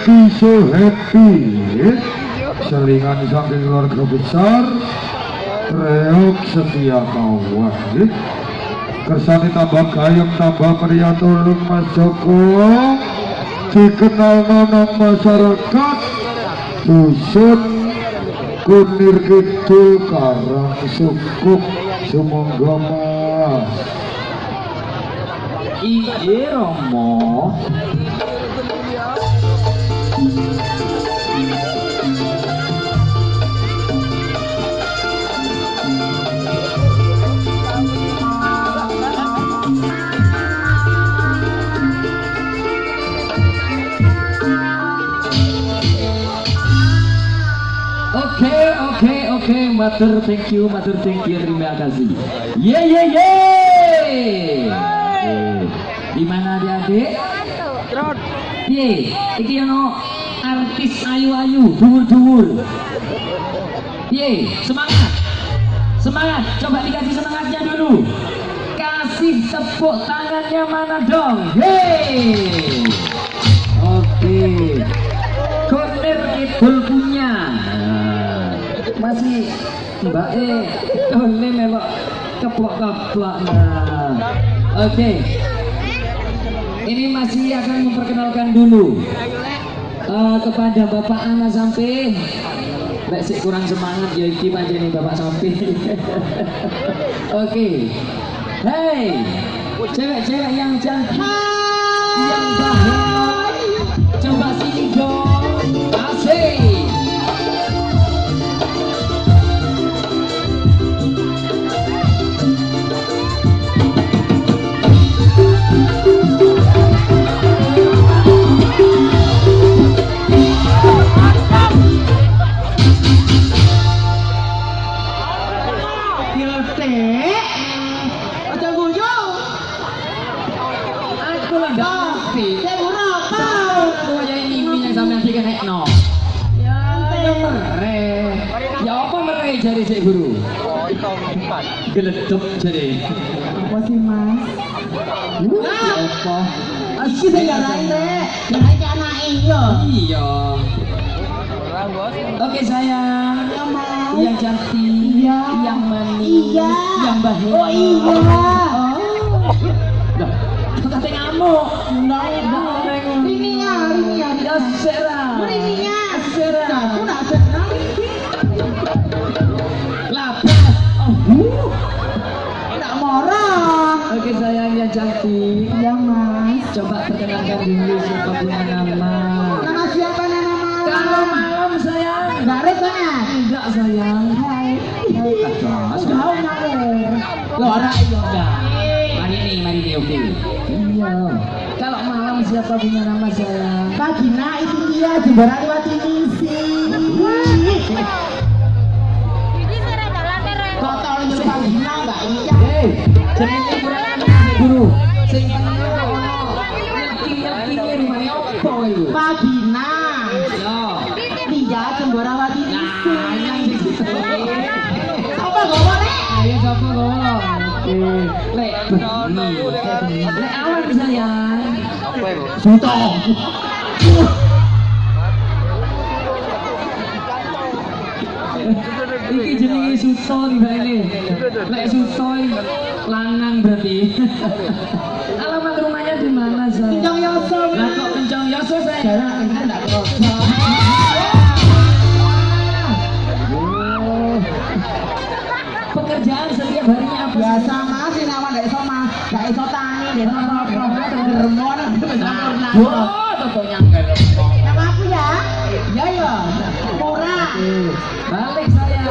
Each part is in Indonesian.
Happy, so happy Selingan saking keluarga besar. Reok setia kawan Kersani tambah gayung tambah pria tulung Mas Joko. Dikenal nonong masyarakat. Dusun Kunir Kidul Karang Sukuk. Sumangga Mas. Iye Romo matur thank you, matur thank you, terima kasih. Ye ye ye. Di mana adik-adik? Piye? Iki ono artis ayu-ayu, dhuwur-dhuwur. Piye? Semangat. Semangat. Coba dikasih semangatnya dulu. Kasih tepuk tangannya mana dong? Hei. Oke. Corner Kidul punya. Nah, masih Mbak E Tole melok keplok-keplok. Oke. Ini masih akan memperkenalkan dulu eh, kepada Bapak Ana Sampai. Lek sik kurang semangat ya iki pancen Bapak Sampai. Oke. Hey, cewek-cewek yang cantik, yang bahagia, jari sik guru? Geleduk jari. Apa sih, Mas? Ya apa? Iki sing garai rek. Ke anake yo. Iya. Oke sayang. Ya. Yang cantik, Iya. yang manis, Iya. yang bahagia. Oh iya. Oh. Dah, kata ngamuk. Enggak. Ini ya, ini ya. Ya serah. Ini ya. Serah. Aku nak cantik. Ya, Mas. Coba perkenalkan dulu siapa punya nama. Nama siapa nama? Kalau malam sayang. Enggak resonnya. Enggak sayang. Hai. Hai. Aduh, Jauh ngalir. Lo iya enggak. Mari nih, mari nih, oke. Iya. Kalau malam siapa punya nama sayang? Pak Gina itu dia jembara lewat ini sih. Kok tau itu Pak Gina enggak iya? Hei, Sing. Ngerti-ngerti rumane opo iku? Pak Gina. Yo. Suto. Iki lanang berarti. Alamat rumahnya di mana, Say? Kencang Yoso. Lah kok kencang Yoso, Say? Jarak ini kan enggak kerasa. Oh. Pekerjaan setiap harinya apa? Biasa mas, ini awan enggak iso mas, enggak iso tani, enggak iso apa-apa, geremon, Nah, tentunya rempong. Nama aku ya? Ya ya, murah. Balik saya.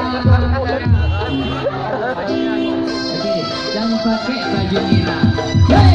Oke, jangan pakai baju merah.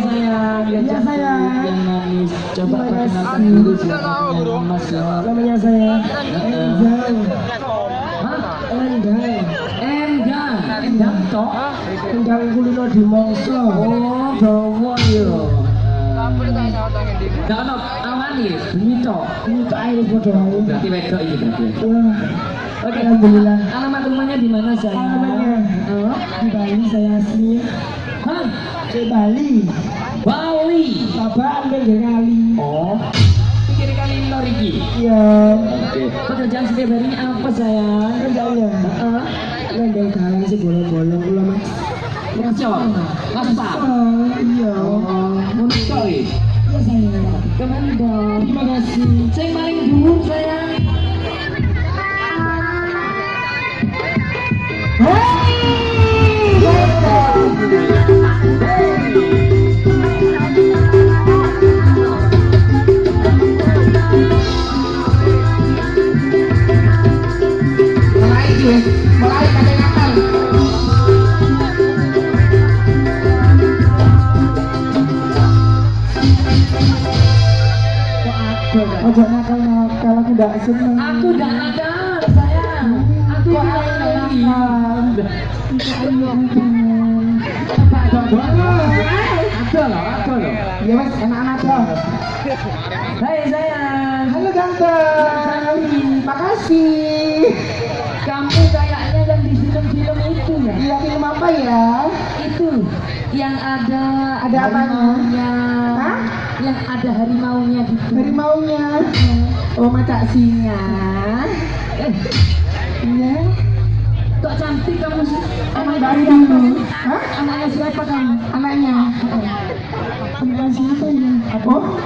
Sayang, lihat Iya, cantik, sayang. yang manis. Coba Terima perkenalkan kasih. dulu siapa mas ya. Namanya saya Endang. Hah? Endang. Endang, Endang toh? Endang kulino di Mongso. Oh, bawa yo. Nah, awan ya. Berarti wedok ini berarti. Wah, Oke, Alhamdulillah. Alamat rumahnya di mana sayang? Alamatnya? Di Bali saya asli. Hah? Di Bali. Bali. Bapak ambil dari kali. Oh. Pikir kali lor iki. Iya. Pekerjaan setiap harinya apa sayang? Kerjanya. Heeh. Ngendeng kali sih bolong-bolong kula mas. Ngaspal. Oh, iya. Oh, untuk Iya saya. Ke mana dong? Terima kasih. Sing paling dhuwur sayang. Mulai Ojo nakal nakal aku tidak seneng. Aku udah ada sayang. Aku ada. nakal? Ada loh, ada loh. Ya mas, enak-enak toh. Hai sayang. Halo ganteng. Makasih. Kamu kayaknya yang di film-film itu ya? Iya film apa ya? Itu yang ada Ada apanya? Yang ada harimaunya gitu. Harimaunya. Oh macak singa. Iya. kok cantik kamu sih? Anaknya dari dulu. Hah? Anaknya siapa kamu? Anaknya. Anaknya siapa ya? Oh,